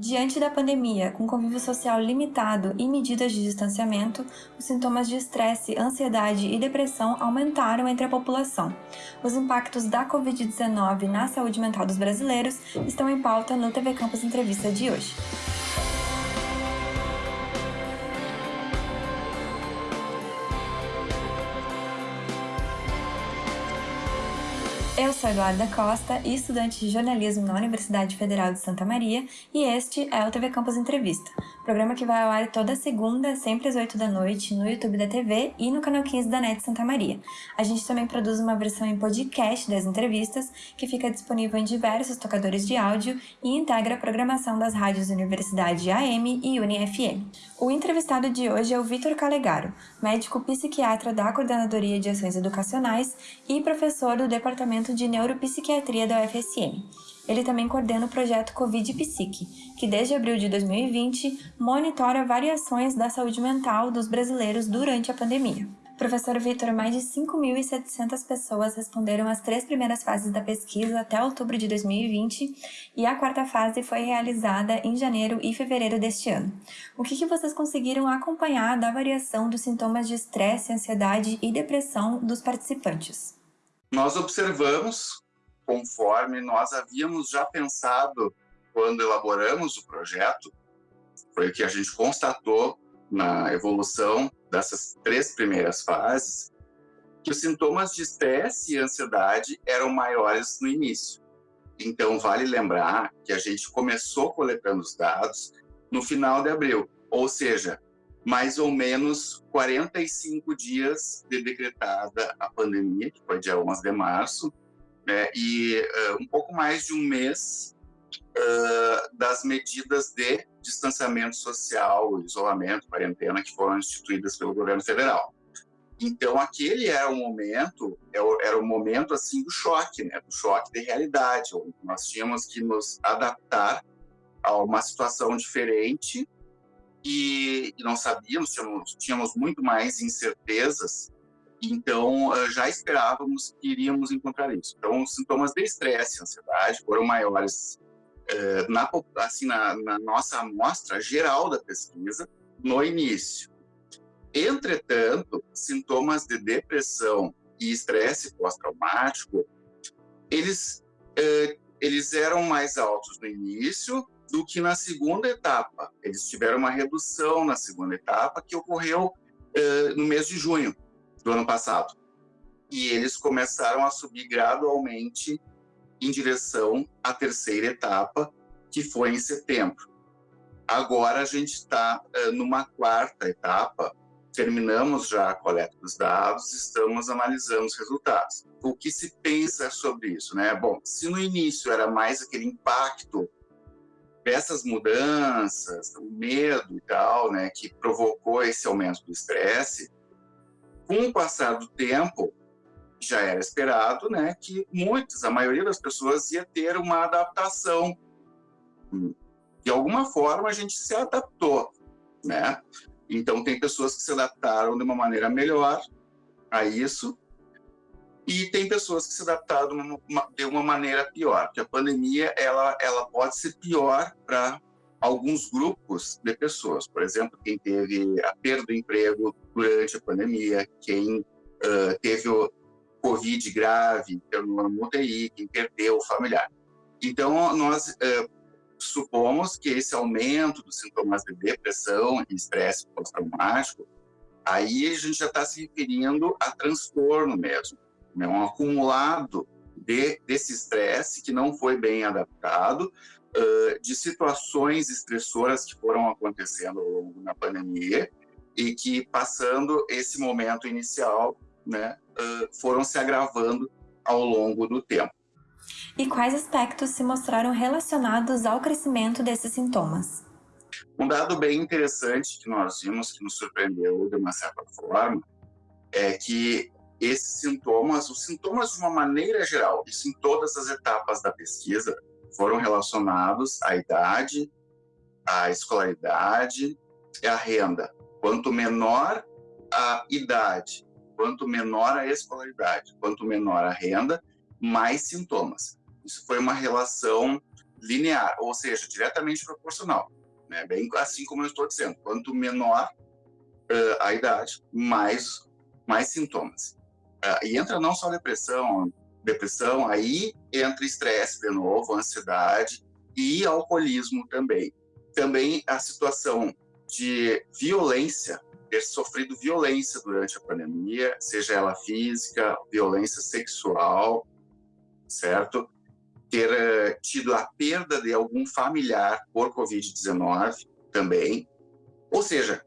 Diante da pandemia, com convívio social limitado e medidas de distanciamento, os sintomas de estresse, ansiedade e depressão aumentaram entre a população. Os impactos da Covid-19 na saúde mental dos brasileiros estão em pauta no TV Campus Entrevista de hoje. Eu sou Eduarda Costa, estudante de jornalismo na Universidade Federal de Santa Maria, e este é o TV Campus Entrevista, programa que vai ao ar toda segunda, sempre às 8 da noite, no YouTube da TV e no canal 15 da NET Santa Maria. A gente também produz uma versão em podcast das entrevistas, que fica disponível em diversos tocadores de áudio e integra a programação das rádios Universidade AM e UniFM. O entrevistado de hoje é o Vitor Calegaro, médico psiquiatra da Coordenadoria de Ações Educacionais e professor do Departamento de Neuropsiquiatria da UFSM. Ele também coordena o projeto Covid Psique, que desde abril de 2020 monitora variações da saúde mental dos brasileiros durante a pandemia. Professor Vitor, mais de 5.700 pessoas responderam às três primeiras fases da pesquisa até outubro de 2020 e a quarta fase foi realizada em janeiro e fevereiro deste ano. O que, que vocês conseguiram acompanhar da variação dos sintomas de estresse, ansiedade e depressão dos participantes? Nós observamos, conforme nós havíamos já pensado quando elaboramos o projeto, foi o que a gente constatou na evolução dessas três primeiras fases, que os sintomas de estresse e ansiedade eram maiores no início. Então, vale lembrar que a gente começou coletando os dados no final de abril, ou seja, mais ou menos 45 dias de decretada a pandemia, que foi dia 11 de março, né, e uh, um pouco mais de um mês uh, das medidas de distanciamento social, isolamento, quarentena que foram instituídas pelo governo federal. Então, aquele era o momento, é era o momento assim do choque, né, do choque de realidade, nós tínhamos que nos adaptar a uma situação diferente e, e não sabíamos, tínhamos, tínhamos muito mais incertezas, então uh, já esperávamos que iríamos encontrar isso. Então, os sintomas de estresse e ansiedade foram maiores uh, na, assim, na, na nossa amostra geral da pesquisa no início. Entretanto, sintomas de depressão e estresse pós-traumático, eles, uh, eles eram mais altos no início do que na segunda etapa. Eles tiveram uma redução na segunda etapa que ocorreu uh, no mês de junho do ano passado. E eles começaram a subir gradualmente em direção à terceira etapa, que foi em setembro. Agora a gente está uh, numa quarta etapa, terminamos já a coleta dos dados, estamos analisando os resultados. O que se pensa sobre isso, né? Bom, se no início era mais aquele impacto essas mudanças, o medo e tal, né, que provocou esse aumento do estresse, com o passar do tempo, já era esperado, né, que muitas, a maioria das pessoas ia ter uma adaptação. De alguma forma a gente se adaptou, né? Então tem pessoas que se adaptaram de uma maneira melhor a isso e tem pessoas que se adaptaram de uma maneira pior, porque a pandemia ela, ela pode ser pior para alguns grupos de pessoas. Por exemplo, quem teve a perda do emprego durante a pandemia, quem uh, teve o Covid grave, pelo UTI, quem perdeu o familiar. Então, nós uh, supomos que esse aumento dos sintomas de depressão e estresse pós-traumático, aí a gente já está se referindo a transtorno mesmo né, um acumulado de, desse estresse que não foi bem adaptado, uh, de situações estressoras que foram acontecendo ao longo da pandemia e que, passando esse momento inicial, né, uh, foram se agravando ao longo do tempo. E quais aspectos se mostraram relacionados ao crescimento desses sintomas? Um dado bem interessante que nós vimos, que nos surpreendeu de uma certa forma, é que esses sintomas, os sintomas de uma maneira geral, isso em todas as etapas da pesquisa, foram relacionados à idade, à escolaridade e à renda. Quanto menor a idade, quanto menor a escolaridade, quanto menor a renda, mais sintomas. Isso foi uma relação linear, ou seja, diretamente proporcional. Né? Bem assim como eu estou dizendo, quanto menor uh, a idade, mais, mais sintomas. Uh, e entra não só depressão, depressão, aí entra estresse de novo, ansiedade e alcoolismo também. Também a situação de violência, ter sofrido violência durante a pandemia, seja ela física, violência sexual, certo? Ter uh, tido a perda de algum familiar por Covid-19 também. Ou seja,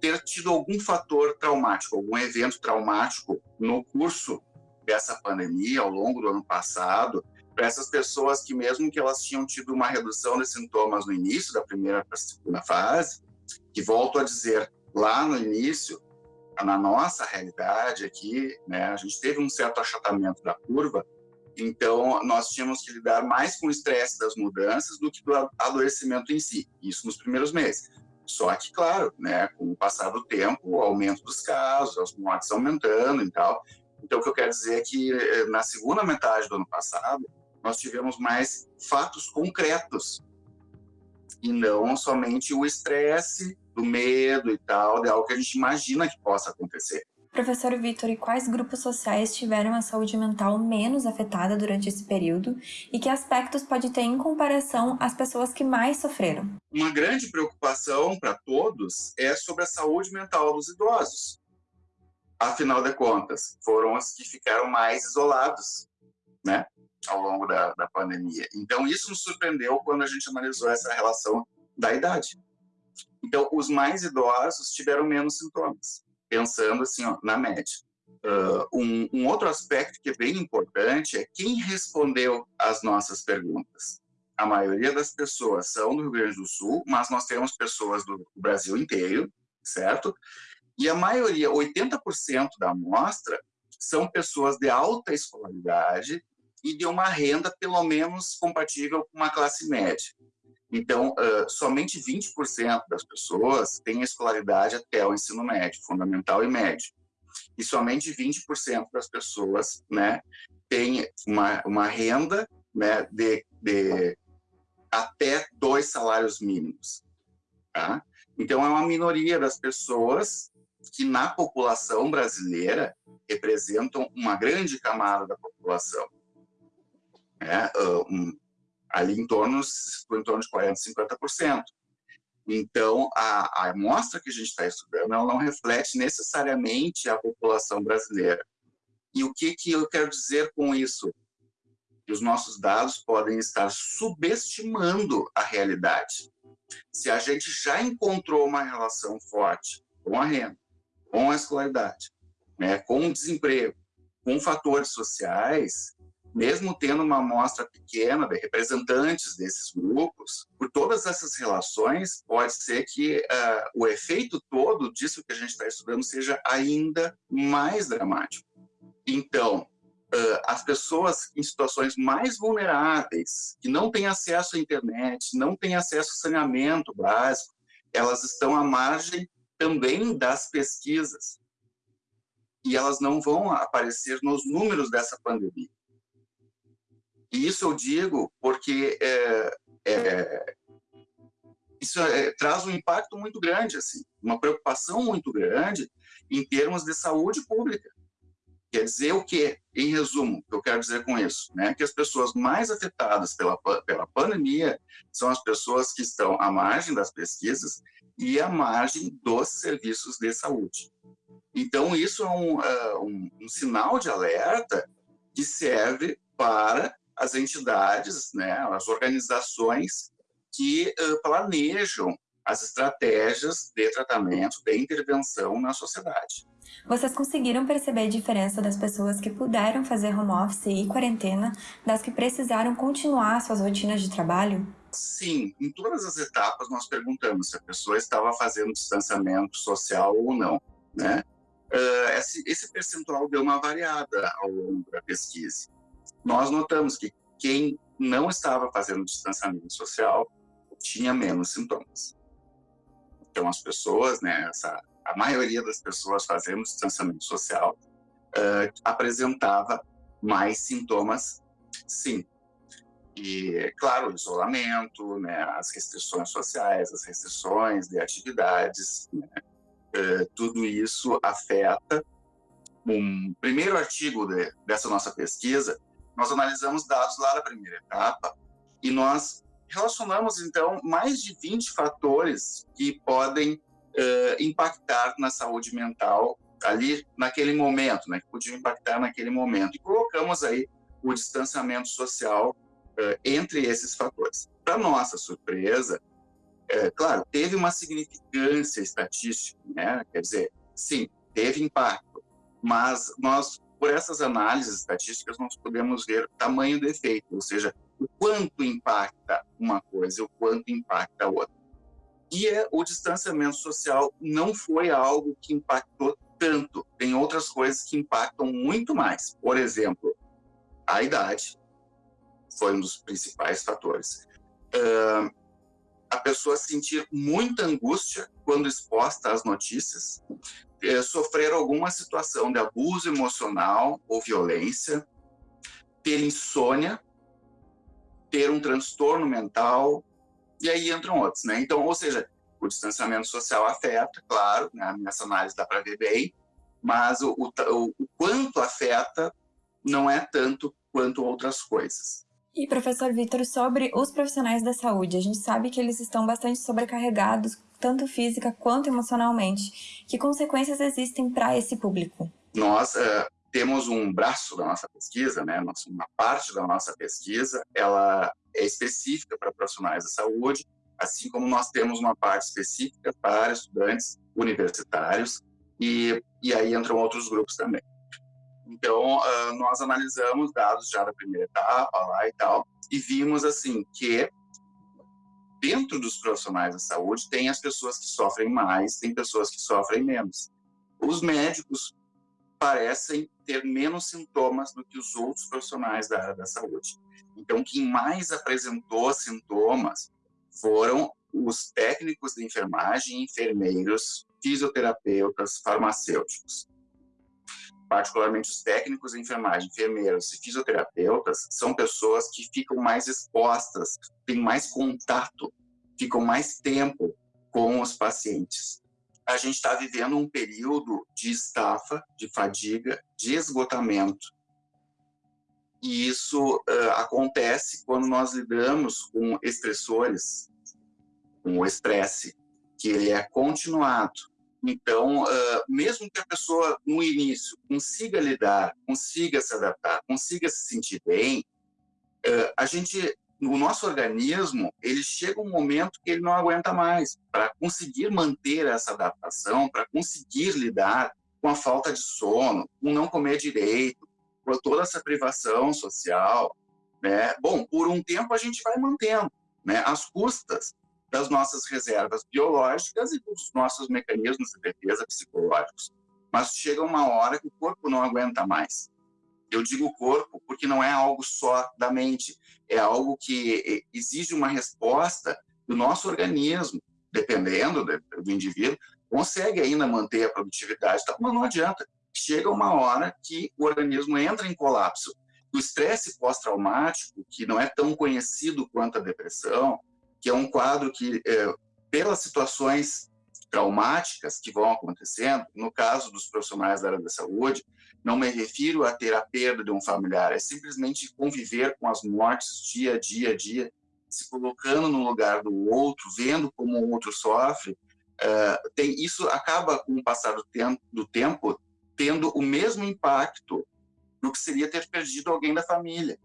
ter tido algum fator traumático, algum evento traumático no curso dessa pandemia ao longo do ano passado, para essas pessoas que mesmo que elas tinham tido uma redução de sintomas no início da primeira para segunda fase, que volto a dizer, lá no início, na nossa realidade aqui, né, a gente teve um certo achatamento da curva, então nós tínhamos que lidar mais com o estresse das mudanças do que do adoecimento em si, isso nos primeiros meses. Só que, claro, né, com o passar do tempo, o aumento dos casos, as mortes aumentando e tal. Então, o que eu quero dizer é que eh, na segunda metade do ano passado, nós tivemos mais fatos concretos e não somente o estresse do medo e tal, de algo que a gente imagina que possa acontecer. Professor Vitor, e quais grupos sociais tiveram a saúde mental menos afetada durante esse período e que aspectos pode ter em comparação às pessoas que mais sofreram? Uma grande preocupação para todos é sobre a saúde mental dos idosos. Afinal de contas, foram os que ficaram mais isolados, né, ao longo da, da pandemia. Então, isso nos surpreendeu quando a gente analisou essa relação da idade. Então, os mais idosos tiveram menos sintomas pensando assim, ó, na média. Uh, um, um, outro aspecto que é bem importante é quem respondeu às nossas perguntas. A maioria das pessoas são do Rio Grande do Sul, mas nós temos pessoas do Brasil inteiro, certo? E a maioria, 80% da amostra, são pessoas de alta escolaridade e de uma renda pelo menos compatível com uma classe média. Então, uh, somente 20% das pessoas têm escolaridade até o ensino médio, fundamental e médio. E somente 20% das pessoas né, têm uma, uma renda né, de, de até dois salários mínimos. Tá? Então, é uma minoria das pessoas que, na população brasileira, representam uma grande camada da população. É, um, ali em torno, em torno de 40%, 50%. Então, a, a amostra que a gente está estudando, ela não reflete necessariamente a população brasileira. E o que, que eu quero dizer com isso? Que os nossos dados podem estar subestimando a realidade. Se a gente já encontrou uma relação forte com a renda, com a escolaridade, né, com o desemprego, com fatores sociais, mesmo tendo uma amostra pequena de representantes desses grupos, por todas essas relações, pode ser que uh, o efeito todo disso que a gente está estudando seja ainda mais dramático. Então, uh, as pessoas em situações mais vulneráveis, que não têm acesso à internet, não têm acesso ao saneamento básico, elas estão à margem também das pesquisas. E elas não vão aparecer nos números dessa pandemia. E isso eu digo porque é, é, isso é, traz um impacto muito grande, assim, uma preocupação muito grande em termos de saúde pública. Quer dizer o quê? Em resumo, o que eu quero dizer com isso? Né? Que as pessoas mais afetadas pela, pela pandemia são as pessoas que estão à margem das pesquisas e à margem dos serviços de saúde. Então, isso é um, uh, um, um sinal de alerta que serve para as entidades, né, as organizações que uh, planejam as estratégias de tratamento, de intervenção na sociedade. Vocês conseguiram perceber a diferença das pessoas que puderam fazer home office e quarentena das que precisaram continuar suas rotinas de trabalho? Sim, em todas as etapas nós perguntamos se a pessoa estava fazendo distanciamento social ou não, né? Uh, esse, esse percentual deu uma variada ao longo da pesquisa nós notamos que quem não estava fazendo distanciamento social tinha menos sintomas. Então, as pessoas, né, essa, a maioria das pessoas fazendo distanciamento social uh, apresentava mais sintomas, sim. E, claro, o isolamento, né, as restrições sociais, as restrições de atividades, né, é, tudo isso afeta. Um primeiro artigo de, dessa nossa pesquisa, nós analisamos dados lá da primeira etapa e nós relacionamos, então, mais de 20 fatores que podem uh, impactar na saúde mental ali naquele momento, né, que podiam impactar naquele momento. E colocamos aí o distanciamento social uh, entre esses fatores. Para nossa surpresa, é, claro, teve uma significância estatística, né? quer dizer, sim, teve impacto, mas nós, por essas análises estatísticas, nós podemos ver o tamanho do efeito, ou seja, o quanto impacta uma coisa e o quanto impacta a outra. E é, o distanciamento social não foi algo que impactou tanto. Tem outras coisas que impactam muito mais. Por exemplo, a idade foi um dos principais fatores. Uh, a pessoa sentir muita angústia quando exposta às notícias, uh, sofrer alguma situação de abuso emocional ou violência, ter insônia, ter um transtorno mental, e aí entram outros, né? Então, ou seja, o distanciamento social afeta, claro, né? nessa análise dá para ver bem, mas o, o, o quanto afeta não é tanto quanto outras coisas. E professor Vitor, sobre os profissionais da saúde, a gente sabe que eles estão bastante sobrecarregados, tanto física quanto emocionalmente. Que consequências existem para esse público? Nós uh, temos um braço da nossa pesquisa, né? Uma parte da nossa pesquisa, ela é específica para profissionais da saúde, assim como nós temos uma parte específica para estudantes universitários e, e aí entram outros grupos também. Então, uh, nós analisamos dados já da primeira etapa lá e tal, e vimos, assim, que dentro dos profissionais da saúde tem as pessoas que sofrem mais, tem pessoas que sofrem menos. Os médicos parecem ter menos sintomas do que os outros profissionais da área da saúde. Então, quem mais apresentou sintomas foram os técnicos de enfermagem, enfermeiros, fisioterapeutas, farmacêuticos particularmente os técnicos de enfermagem, enfermeiros e fisioterapeutas, são pessoas que ficam mais expostas, têm mais contato, ficam mais tempo com os pacientes. A gente está vivendo um período de estafa, de fadiga, de esgotamento. E isso uh, acontece quando nós lidamos com estressores, com o estresse, que ele é continuado então, uh, mesmo que a pessoa, no início, consiga lidar, consiga se adaptar, consiga se sentir bem, uh, a gente, no nosso organismo, ele chega um momento que ele não aguenta mais. Para conseguir manter essa adaptação, para conseguir lidar com a falta de sono, com não comer direito, com toda essa privação social, né? Bom, por um tempo a gente vai mantendo, né? As custas das nossas reservas biológicas e dos nossos mecanismos de defesa psicológicos. Mas chega uma hora que o corpo não aguenta mais. Eu digo corpo porque não é algo só da mente, é algo que exige uma resposta do nosso organismo, dependendo do indivíduo, consegue ainda manter a produtividade, mas não adianta. Chega uma hora que o organismo entra em colapso. O estresse pós-traumático, que não é tão conhecido quanto a depressão, que é um quadro que, é, pelas situações traumáticas que vão acontecendo, no caso dos profissionais da área da saúde, não me refiro a ter a perda de um familiar, é simplesmente conviver com as mortes dia a dia, a dia, se colocando no lugar do outro, vendo como o outro sofre, uh, tem, isso acaba, com o passar do tempo, do tempo, tendo o mesmo impacto do que seria ter perdido alguém da família.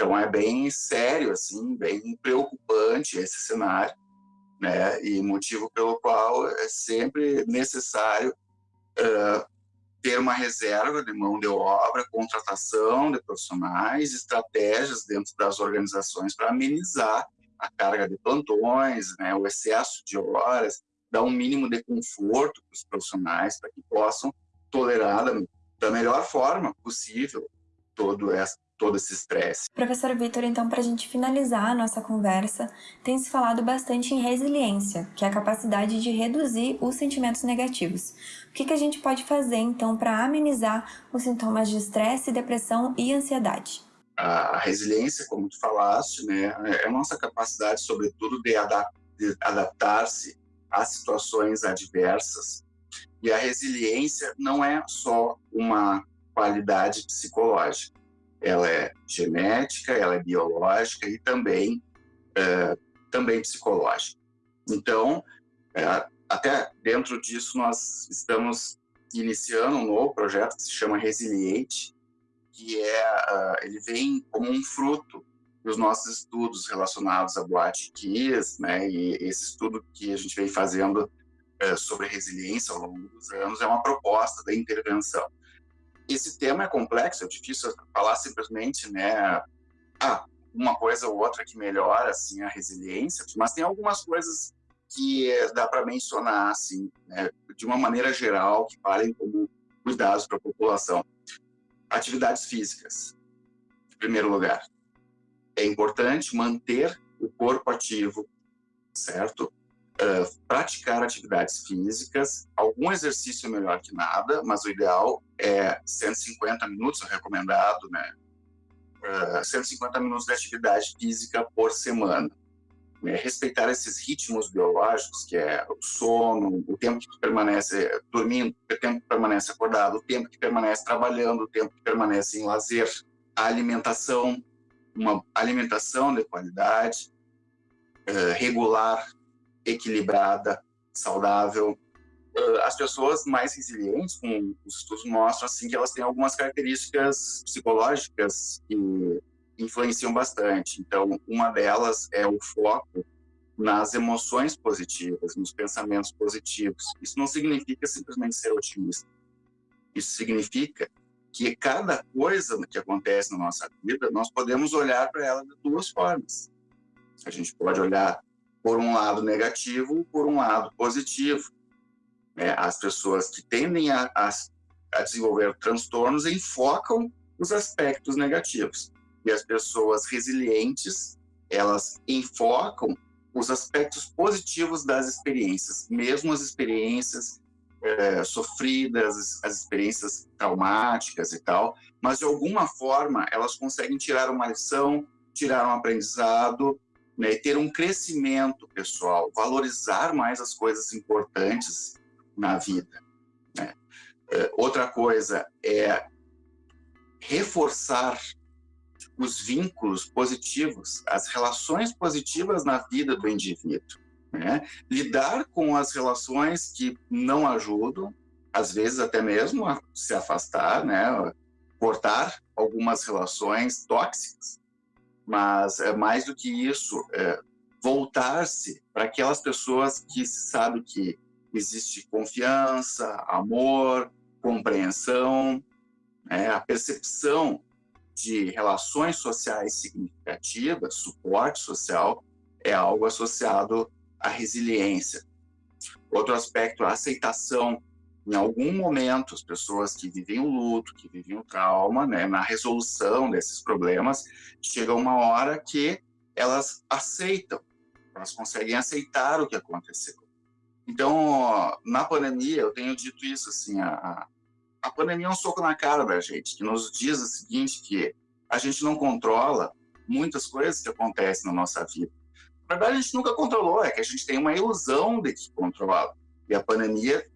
Então é bem sério, assim, bem preocupante esse cenário, né? E motivo pelo qual é sempre necessário uh, ter uma reserva de mão de obra, contratação de profissionais, estratégias dentro das organizações para amenizar a carga de plantões, né, o excesso de horas, dar um mínimo de conforto para os profissionais para que possam tolerar da, da melhor forma possível todo essa todo esse estresse. Professor Vitor, então, para a gente finalizar a nossa conversa, tem se falado bastante em resiliência, que é a capacidade de reduzir os sentimentos negativos. O que, que a gente pode fazer, então, para amenizar os sintomas de estresse, depressão e ansiedade? A resiliência, como tu falaste, né, é a nossa capacidade, sobretudo, de, adap de adaptar-se a situações adversas. E a resiliência não é só uma qualidade psicológica. Ela é genética, ela é biológica e também, é, também psicológica. Então, é, até dentro disso, nós estamos iniciando um novo projeto que se chama Resiliente, que é, uh, ele vem como um fruto dos nossos estudos relacionados a Boate Kiss, né, e esse estudo que a gente vem fazendo uh, sobre resiliência ao longo dos anos é uma proposta da intervenção. Esse tema é complexo, é difícil falar simplesmente, né, ah, uma coisa ou outra que melhora, assim, a resiliência, mas tem algumas coisas que dá para mencionar, assim, né, de uma maneira geral, que valem como cuidados para a população. Atividades físicas, em primeiro lugar. É importante manter o corpo ativo, certo? Uh, praticar atividades físicas, algum exercício é melhor que nada, mas o ideal é 150 minutos, é recomendado, né? Uh, 150 minutos de atividade física por semana né, respeitar esses ritmos biológicos, que é o sono, o tempo que permanece dormindo, o tempo que permanece acordado, o tempo que permanece trabalhando, o tempo que permanece em lazer, a alimentação, uma alimentação de qualidade, uh, regular, equilibrada, saudável. Uh, as pessoas mais resilientes, como os estudos mostram, assim, que elas têm algumas características psicológicas que influenciam bastante. Então, uma delas é o foco nas emoções positivas, nos pensamentos positivos. Isso não significa simplesmente ser otimista. Isso significa que cada coisa que acontece na nossa vida, nós podemos olhar para ela de duas formas. A gente pode olhar por um lado negativo, por um lado positivo. É, as pessoas que tendem a, a, a desenvolver transtornos enfocam os aspectos negativos. E as pessoas resilientes, elas enfocam os aspectos positivos das experiências, mesmo as experiências é, sofridas, as experiências traumáticas e tal, mas de alguma forma elas conseguem tirar uma lição, tirar um aprendizado, né, ter um crescimento pessoal, valorizar mais as coisas importantes na vida. Né? É, outra coisa é reforçar os vínculos positivos, as relações positivas na vida do indivíduo. Né? Lidar com as relações que não ajudam, às vezes até mesmo se afastar, né? cortar algumas relações tóxicas, mas é mais do que isso, é voltar-se para aquelas pessoas que sabem que existe confiança, amor, compreensão, né? a percepção de relações sociais significativas, suporte social, é algo associado à resiliência. Outro aspecto, a aceitação. Em algum momento, as pessoas que vivem o luto, que vivem o trauma, né, na resolução desses problemas, chega uma hora que elas aceitam, elas conseguem aceitar o que aconteceu. Então, na pandemia, eu tenho dito isso, assim, a, a pandemia é um soco na cara da gente, que nos diz o seguinte, que a gente não controla muitas coisas que acontecem na nossa vida. Na verdade, a gente nunca controlou, é que a gente tem uma ilusão de que controla. E a pandemia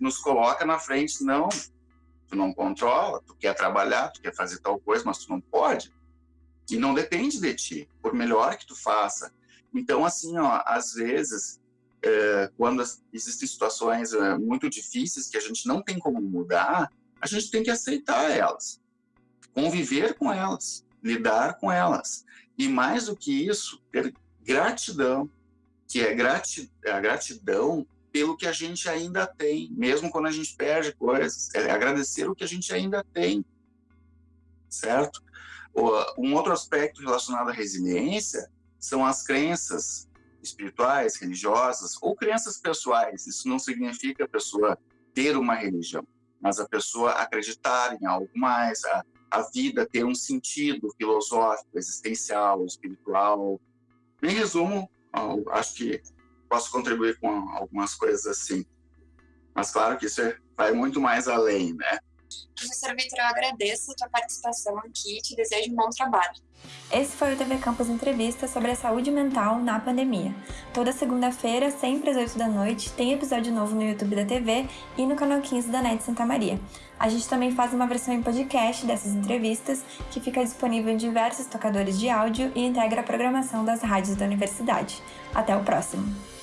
nos coloca na frente, não, tu não controla, tu quer trabalhar, tu quer fazer tal coisa, mas tu não pode. E não depende de ti, por melhor que tu faça. Então, assim, ó, às vezes, é, quando existem situações é, muito difíceis que a gente não tem como mudar, a gente tem que aceitar elas, conviver com elas, lidar com elas. E mais do que isso, ter gratidão, que é grati a gratidão pelo que a gente ainda tem, mesmo quando a gente perde coisas, é agradecer o que a gente ainda tem, certo? Um outro aspecto relacionado à resiliência são as crenças espirituais, religiosas ou crenças pessoais. Isso não significa a pessoa ter uma religião, mas a pessoa acreditar em algo mais, a, a vida ter um sentido filosófico, existencial, espiritual. Em resumo, acho que posso contribuir com algumas coisas assim. Mas claro que isso é, vai muito mais além, né? Professor Vitor, eu agradeço a tua participação aqui e te desejo um bom trabalho. Esse foi o TV Campus Entrevista sobre a saúde mental na pandemia. Toda segunda-feira, sempre às 8 da noite, tem episódio novo no YouTube da TV e no canal 15 da NET Santa Maria. A gente também faz uma versão em podcast dessas entrevistas, que fica disponível em diversos tocadores de áudio e integra a programação das rádios da universidade. Até o próximo!